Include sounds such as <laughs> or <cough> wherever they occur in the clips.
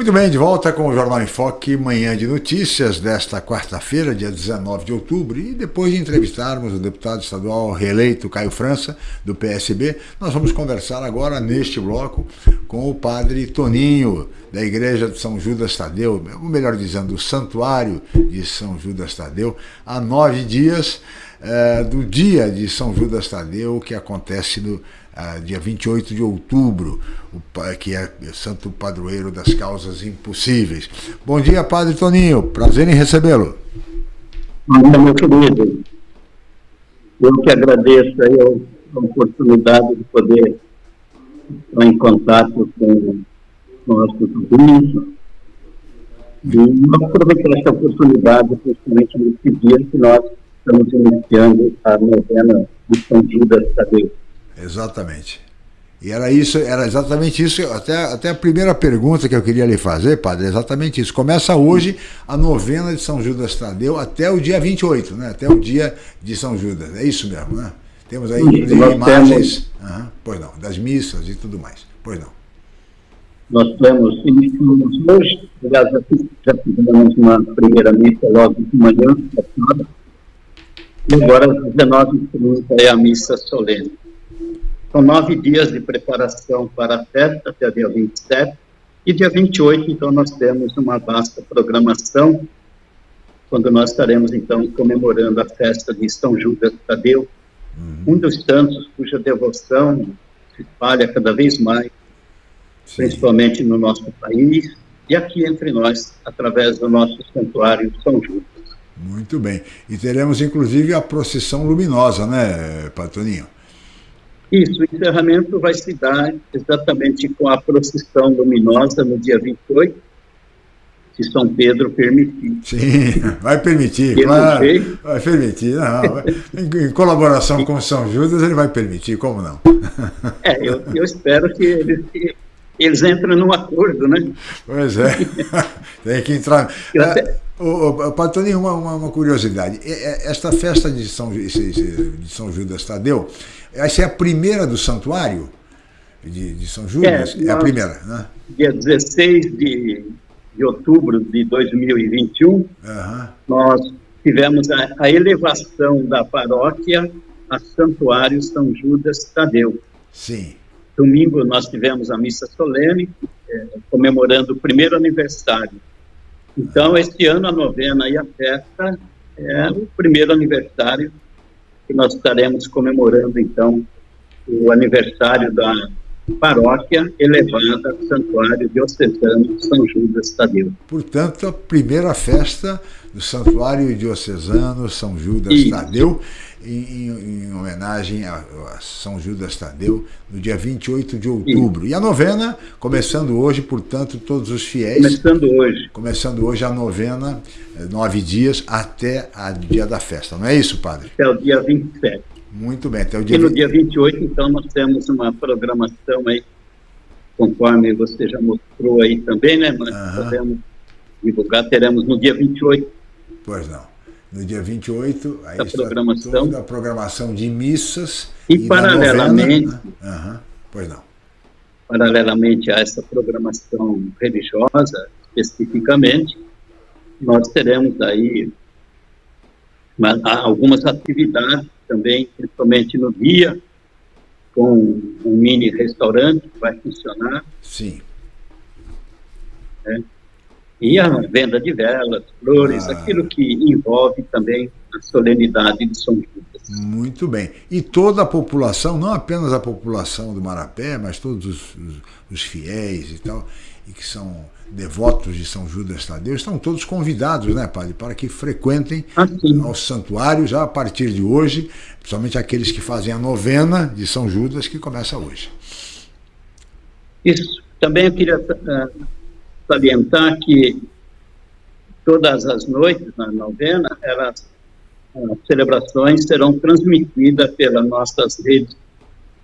Muito bem, de volta com o Jornal em Foque, manhã de notícias desta quarta-feira, dia 19 de outubro, e depois de entrevistarmos o deputado estadual reeleito Caio França, do PSB, nós vamos conversar agora neste bloco com o padre Toninho, da Igreja de São Judas Tadeu, ou melhor dizendo, do Santuário de São Judas Tadeu, há nove dias é, do dia de São Judas Tadeu, que acontece no uh, dia 28 de outubro, o, que é santo padroeiro das causas impossíveis. Bom dia, Padre Toninho, prazer em recebê-lo. Bom dia, meu querido. Eu que agradeço aí a oportunidade de poder estar em contato com nossos ouvintes. E aproveitar essa oportunidade, principalmente nesse dia que nós estamos iniciando a novena de São Judas Tadeu. Exatamente. E era isso, era exatamente isso, até, até a primeira pergunta que eu queria lhe fazer, padre, é exatamente isso. Começa hoje a novena de São Judas Tadeu até o dia 28, né? Até o dia de São Judas. É isso mesmo, né? Temos aí imagens uhum, pois não, das missas e tudo mais. Pois não. Nós temos, iniciamos hoje, aliás, já fizemos uma primeira missa logo de manhã, e agora às 19h30 é a missa solene. São nove dias de preparação para a festa, até dia 27, e dia 28, então, nós temos uma vasta programação, quando nós estaremos, então, comemorando a festa de São Judas Tadeu, uhum. um dos santos cuja devoção se espalha cada vez mais, Sim. principalmente no nosso país, e aqui entre nós, através do nosso santuário São Judas. Muito bem. E teremos, inclusive, a procissão luminosa, né, Patoninho? Isso, o encerramento vai se dar exatamente com a procissão luminosa no dia 28, se São Pedro permitir. Sim, <laughs> vai permitir, Eu claro. Vai permitir, não. Vai, em, em, colaboração com São Judas, ele vai permitir, como não? É, eu, eu espero que que eles entrem num acordo, né? Pois é, <laughs> tem que entrar. Até... O, o, Patoninho, uma, uma, curiosidade. Esta festa de São, de São Judas Tadeu, essa é a primeira do santuário de, de São Judas? É, é a primeira, né? Dia 16 de, de outubro de 2021, uhum. nós tivemos a, a, elevação da paróquia a Santuário São Judas Tadeu. Sim. Domingo nós tivemos a missa solene, é, comemorando o primeiro aniversário. Então, este ano a novena e a festa é o primeiro aniversário que nós estaremos comemorando, então, o aniversário da paróquia elevada Santuário Diocesano São Judas Tadeu. Portanto, a primeira festa do Santuário Diocesano São Judas Isso. Tadeu, em, em, homenagem a, a, São Judas Tadeu, no dia 28 de outubro. Isso. E a novena, começando hoje, portanto, todos os fiéis. Começando hoje. Começando hoje a novena, eh, nove dias, até o dia da festa. Não é isso, padre? Até o dia 27. Muito bem, até o dia E no 20... dia 28, então, nós temos uma programação aí, conforme você já mostrou aí também, né? Nós uhum. podemos divulgar, teremos no dia 28. Pois não. No dia 28, aí a programação. toda a programação de missas. E, e paralelamente. Uhum. Pois não. Paralelamente a essa programação religiosa, especificamente, nós teremos aí algumas atividades também, principalmente no dia, com um mini restaurante que vai funcionar. Sim. Né? E a venda de velas, flores, ah. aquilo que envolve também a solenidade de São Judas. Muito bem. E toda a população, não apenas a população do Marapé, mas todos os, os, os fiéis e tal, e que são devotos de São Judas Tadeu, estão todos convidados, né, padre, para que frequentem assim. ao santuário já a partir de hoje, principalmente aqueles que fazem a novena de São Judas, que começa hoje. Isso. Também eu queria uh, salientar que todas as noites na novena, elas, as celebrações serão transmitidas pelas nossas redes.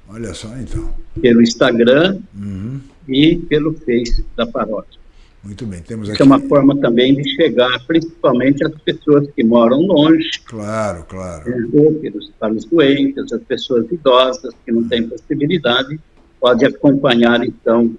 Olha só, então. Pelo Instagram uhum. e pelo Face da paróquia. Muito bem, temos aqui... é uma forma também de chegar, principalmente às pessoas que moram longe. Claro, claro. Né, pelos, para os doentes, as pessoas idosas que não têm possibilidade, pode acompanhar, então,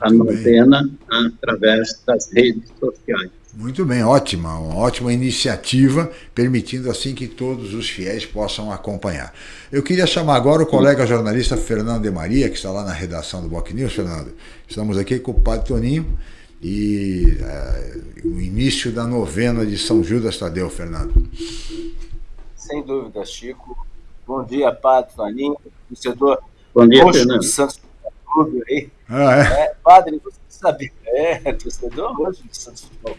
a novena através das redes sociais. Muito bem, ótima, uma ótima iniciativa, permitindo assim que todos os fiéis possam acompanhar. Eu queria chamar agora o colega jornalista Fernando de Maria, que está lá na redação do Boc News. Fernando, estamos aqui com o Padre Toninho e é, o início da novena de São Judas Tadeu, Fernando. Sem dúvida, Chico. Bom dia, Padre Toninho, torcedor Bom dia, Fernando. Santos Clube aí. Ah, é? é? Padre, você sabe, é, torcedor hoje do Santos Futebol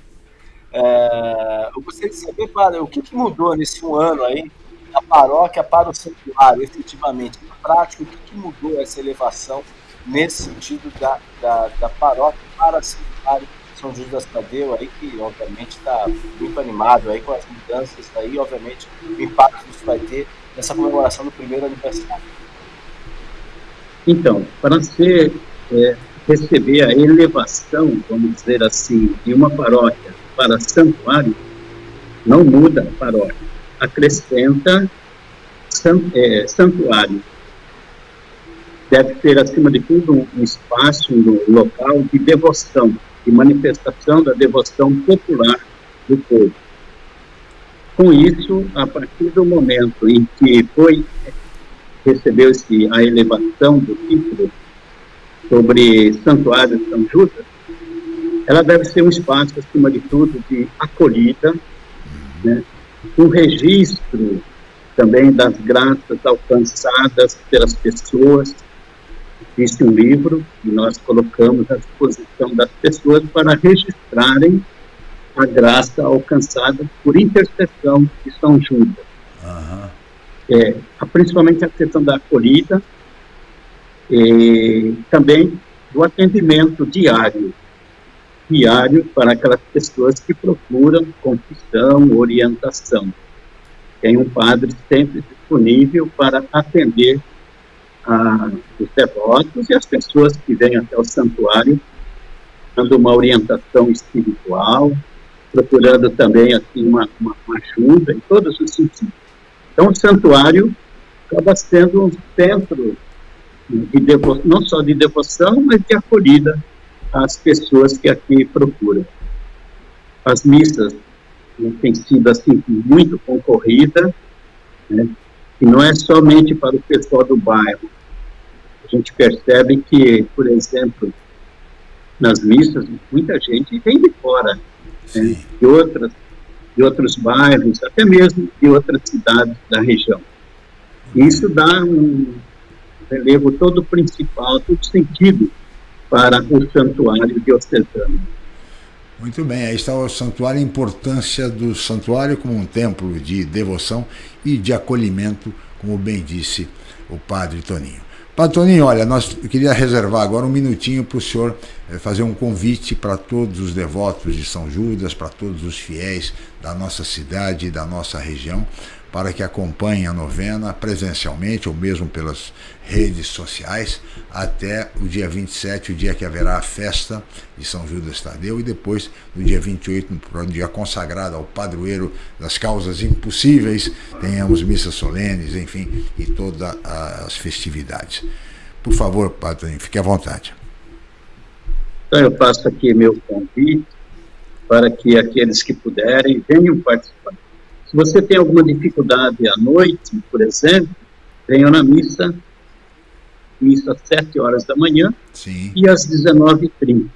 é, eu gostaria de saber, padre, o que, que, mudou nesse um ano aí da paróquia para o santuário, efetivamente, na prática, o que, que mudou essa elevação nesse sentido da, da, da paróquia para o santuário São Judas Tadeu, aí, que obviamente está muito animado aí com as mudanças aí, obviamente, o impacto que isso vai ter nessa comemoração do primeiro aniversário. Então, para ser, é, receber a elevação, vamos dizer assim, de uma paróquia para santuário, não muda a paróquia, acrescenta é, santuário. Deve ter, acima de tudo, um espaço, um local de devoção, de manifestação da devoção popular do povo. Com isso, a partir do momento em que foi recebeu-se a elevação do título sobre Santuário de São Judas, ela deve ser um espaço, acima de tudo, de acolhida, né? um registro também das graças alcançadas pelas pessoas. Existe um livro que nós colocamos à disposição das pessoas para registrarem a graça alcançada por intercessão de São Judas. Uhum. É, principalmente a questão da acolhida e também do atendimento diário diário para aquelas pessoas que procuram confissão, orientação. Tem um padre sempre disponível para atender a, os devotos e as pessoas que vêm até o santuário, dando uma orientação espiritual, procurando também assim, uma, uma, ajuda em todos os sentidos. Então, o santuário acaba sendo um centro de não só de devoção, mas de acolhida as pessoas que aqui procuram. As missas né, têm sido assim muito concorrida, né, e não é somente para o pessoal do bairro. A gente percebe que, por exemplo, nas missas, muita gente vem de fora, né, de, outras, de outros bairros, até mesmo de outras cidades da região. Isso dá um relevo todo principal, todo sentido para o santuário diocesano. Muito bem, aí está o santuário, a importância do santuário como um templo de devoção e de acolhimento, como bem disse o padre Toninho. Padre Toninho, olha, nós queria reservar agora um minutinho para o senhor eh, fazer um convite para todos os devotos de São Judas, para todos os fiéis da nossa cidade e da nossa região, para que acompanhem a novena presencialmente ou mesmo pelas redes sociais até o dia 27, o dia que haverá a festa de São Judas Tadeu e depois no dia 28, no dia consagrado ao padroeiro das causas impossíveis, tenhamos missas solenes, enfim, e todas as festividades. Por favor, Padre, fique à vontade. Então eu faço aqui meu convite para que aqueles que puderem venham participar se você tem alguma dificuldade à noite, por exemplo, venha na missa, missa às 7 horas da manhã Sim. e às 19h30.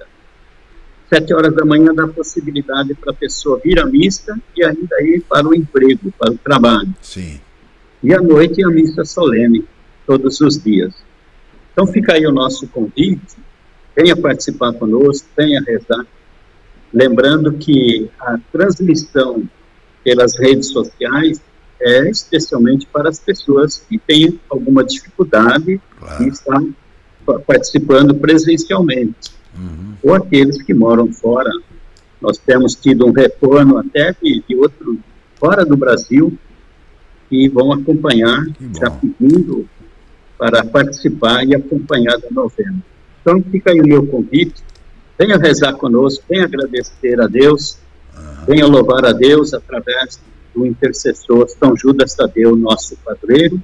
7 horas da manhã dá possibilidade para a pessoa vir à missa e ainda ir para o emprego, para o trabalho. Sim. E à noite a missa solene, todos os dias. Então fica aí o nosso convite, venha participar conosco, venha rezar. Lembrando que a transmissão pelas redes sociais é especialmente para as pessoas que têm alguma dificuldade claro. e estão participando presencialmente, uhum. ou aqueles que moram fora. Nós temos tido um retorno até de, de outro fora do Brasil que vão acompanhar, já pedindo para participar e acompanhar da novena. Então fica aí o meu convite, venha rezar conosco, venha agradecer a Deus Venha louvar a Deus através do intercessor São Judas Tadeu, nosso padroeiro,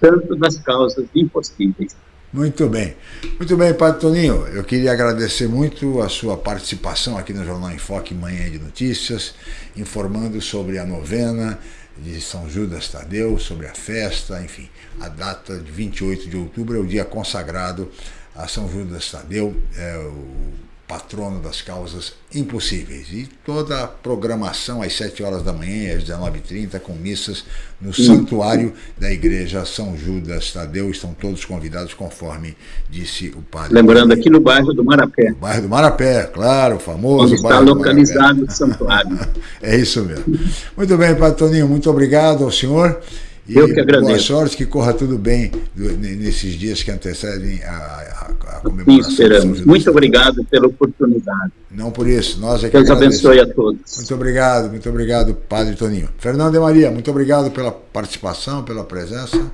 santo das causas impossíveis. Muito bem. Muito bem, Padre Toninho. Eu queria agradecer muito a sua participação aqui no Jornal em Foque Manhã de Notícias, informando sobre a novena de São Judas Tadeu, sobre a festa, enfim. A data de 28 de outubro é o dia consagrado a São Judas Tadeu, é o patrono das causas impossíveis. E toda a programação às 7 horas da manhã às 19h30 com missas no santuário da igreja São Judas Tadeu. Estão todos convidados, conforme disse o padre. Lembrando aqui no bairro do Marapé. No bairro do Marapé, claro, famoso Onde está localizado o santuário. <laughs> é isso mesmo. Muito bem, Padre Toninho, muito obrigado ao senhor. E Eu que agradeço. Boa sorte, que corra tudo bem nesses dias que antecedem a, a, a comemoração. esperamos. Muito obrigado pela oportunidade. Não por isso, nós é que Deus abençoe a todos. Muito obrigado, muito obrigado, Padre Toninho. Fernando de Maria, muito obrigado pela participação, pela presença.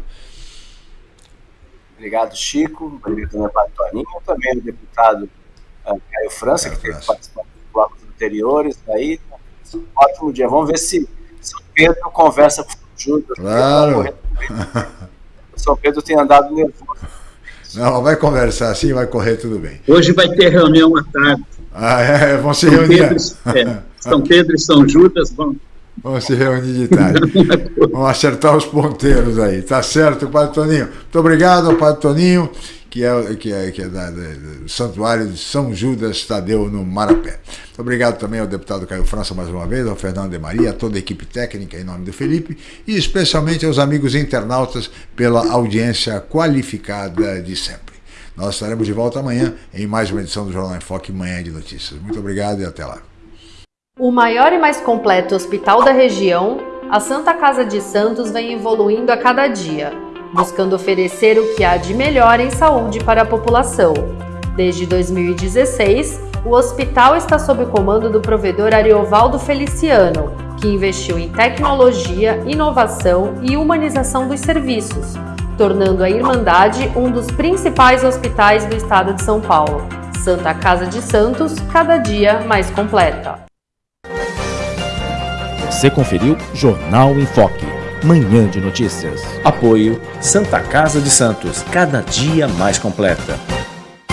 Obrigado, Chico. Obrigado, Padre Toninho. Também o deputado uh, Caio França, Caio que teve participado dos blocos anteriores. Aí, ótimo dia. Vamos ver se São Pedro conversa com Júnior. Claro. São Pedro tem andado nervoso. Não, vai conversar assim, vai correr tudo bem. Hoje vai ter reunião à tarde. Ah, é? <laughs> Vão se São reunir. Pedro, é, São Pedro e São Judas vão. Vão se reunir de tarde. <laughs> Vamos acertar os ponteiros aí. Tá certo, Padre Toninho. Muito obrigado, Padre Toninho que é, que é, que é da, do Santuário de São Judas Tadeu, no Marapé. Obrigado também ao deputado Caio França mais uma vez, ao Fernando de Maria, a toda a equipe técnica em nome do Felipe e especialmente aos amigos internautas pela audiência qualificada de sempre. Nós estaremos de volta amanhã em mais uma edição do Jornal em Foque Manhã de Notícias. Muito obrigado e até lá. O maior e mais completo hospital da região, a Santa Casa de Santos vem evoluindo a cada dia buscando oferecer o que há de melhor em saúde para a população. Desde 2016, o hospital está sob o comando do provedor Ariovaldo Feliciano, que investiu em tecnologia, inovação e humanização dos serviços, tornando a Irmandade um dos principais hospitais do estado de São Paulo. Santa Casa de Santos, cada dia mais completa. Você conferiu Jornal em Foque. Manhã de Notícias. Apoio Santa Casa de Santos, cada dia mais completa.